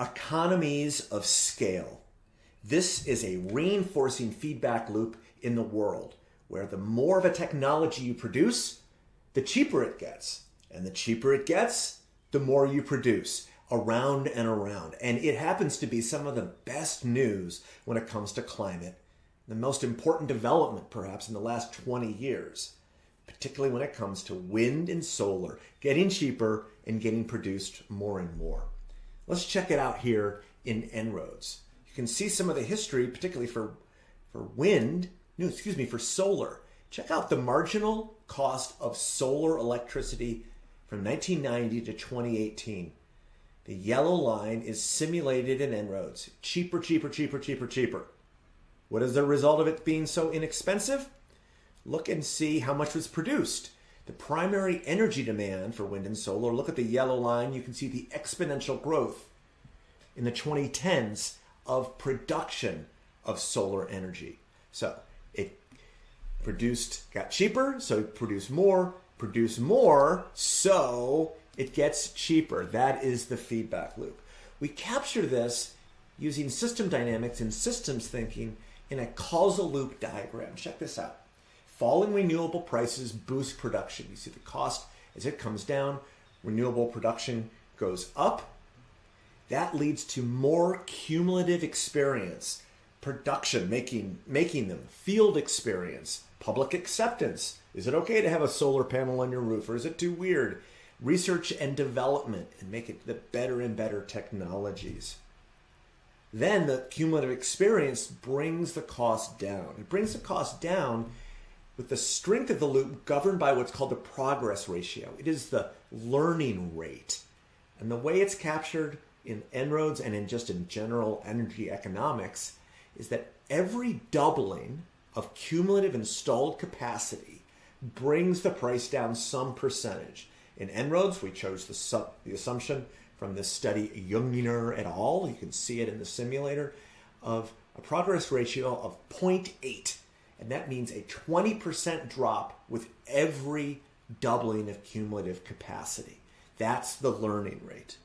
Economies of scale. This is a reinforcing feedback loop in the world where the more of a technology you produce, the cheaper it gets. And the cheaper it gets, the more you produce around and around. And it happens to be some of the best news when it comes to climate, the most important development perhaps in the last 20 years, particularly when it comes to wind and solar getting cheaper and getting produced more and more. Let's check it out here in En-ROADS. You can see some of the history, particularly for, for wind, no, excuse me, for solar. Check out the marginal cost of solar electricity from 1990 to 2018. The yellow line is simulated in En-ROADS. Cheaper, cheaper, cheaper, cheaper, cheaper. What is the result of it being so inexpensive? Look and see how much was produced. The primary energy demand for wind and solar, look at the yellow line, you can see the exponential growth in the 2010s of production of solar energy. So it produced, got cheaper, so it produced more, produced more, so it gets cheaper. That is the feedback loop. We capture this using system dynamics and systems thinking in a causal loop diagram. Check this out. Falling renewable prices boost production. You see the cost as it comes down, renewable production goes up. That leads to more cumulative experience, production, making, making them, field experience, public acceptance. Is it okay to have a solar panel on your roof or is it too weird? Research and development and make it the better and better technologies. Then the cumulative experience brings the cost down. It brings the cost down with the strength of the loop governed by what's called the progress ratio. It is the learning rate. And the way it's captured in En-ROADS and in just in general energy economics is that every doubling of cumulative installed capacity brings the price down some percentage. In En-ROADS, we chose the, the assumption from this study, Junginger et al., you can see it in the simulator, of a progress ratio of 0.8 and that means a 20% drop with every doubling of cumulative capacity. That's the learning rate.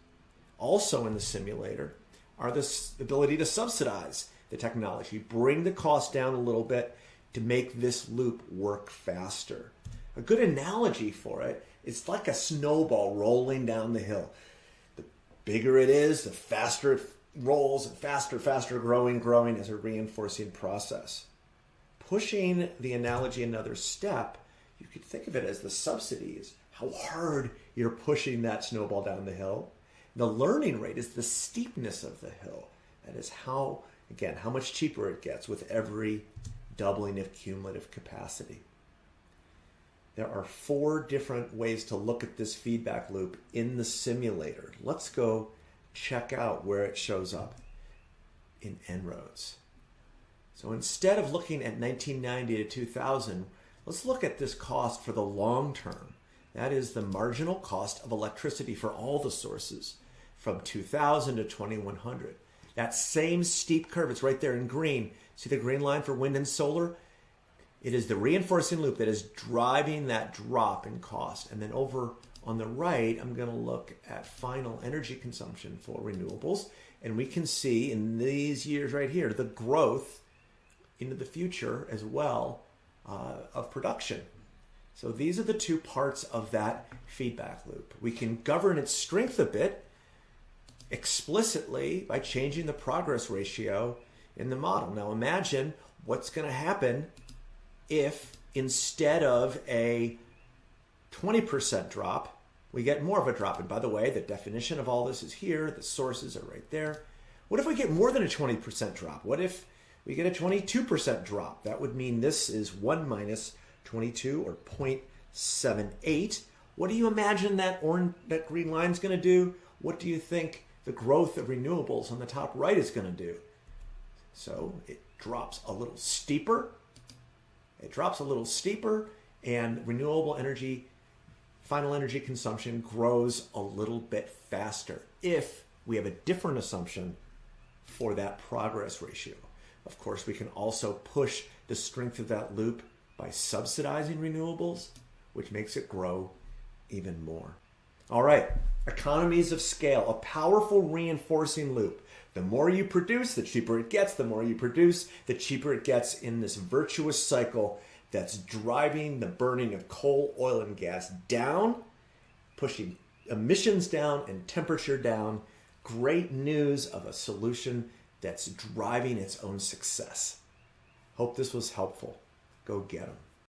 Also in the simulator are the ability to subsidize the technology, bring the cost down a little bit to make this loop work faster. A good analogy for it is like a snowball rolling down the hill. The bigger it is, the faster it rolls, and faster, faster growing, growing as a reinforcing process pushing the analogy another step, you could think of it as the subsidies, how hard you're pushing that snowball down the hill. The learning rate is the steepness of the hill. That is how, again, how much cheaper it gets with every doubling of cumulative capacity. There are four different ways to look at this feedback loop in the simulator. Let's go check out where it shows up in En-ROADS. So instead of looking at 1990 to 2000, let's look at this cost for the long term. That is the marginal cost of electricity for all the sources from 2000 to 2100. That same steep curve, it's right there in green. See the green line for wind and solar? It is the reinforcing loop that is driving that drop in cost. And then over on the right, I'm going to look at final energy consumption for renewables. And we can see in these years right here, the growth into the future as well uh, of production. So these are the two parts of that feedback loop. We can govern its strength a bit explicitly by changing the progress ratio in the model. Now imagine what's going to happen if instead of a 20% drop, we get more of a drop. And by the way, the definition of all this is here. The sources are right there. What if we get more than a 20% drop? What if we get a 22% drop. That would mean this is 1 minus 22 or 0.78. What do you imagine that orange, that green line is going to do? What do you think the growth of renewables on the top right is going to do? So it drops a little steeper. It drops a little steeper and renewable energy, final energy consumption grows a little bit faster if we have a different assumption for that progress ratio. Of course, we can also push the strength of that loop by subsidizing renewables, which makes it grow even more. All right, economies of scale, a powerful reinforcing loop. The more you produce, the cheaper it gets. The more you produce, the cheaper it gets in this virtuous cycle that's driving the burning of coal, oil, and gas down, pushing emissions down and temperature down. Great news of a solution that's driving its own success. Hope this was helpful. Go get them.